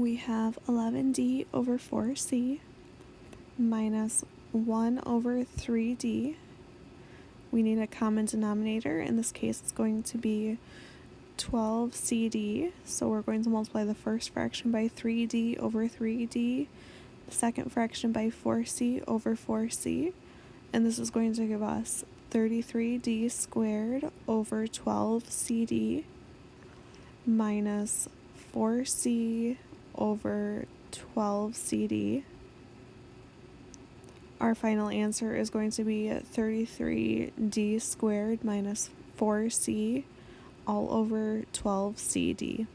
we have 11d over 4c minus 1 over 3d. We need a common denominator. In this case, it's going to be 12cd. So we're going to multiply the first fraction by 3d over 3d, the second fraction by 4c over 4c, and this is going to give us 33d squared over 12cd minus 4c over 12cd. Our final answer is going to be 33d squared minus 4c all over 12cd.